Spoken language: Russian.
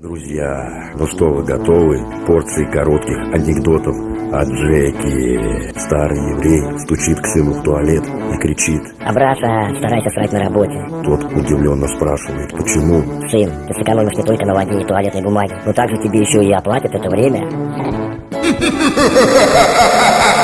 Друзья, ну что вы готовы? Порции коротких анекдотов о Джеки. Старый еврей стучит к сыну в туалет и кричит. Абраша, старайся срать на работе. Тот удивленно спрашивает, почему? Сын, ты сэкономишь не только на воде и туалетной бумаге, но также тебе еще и оплатят это время.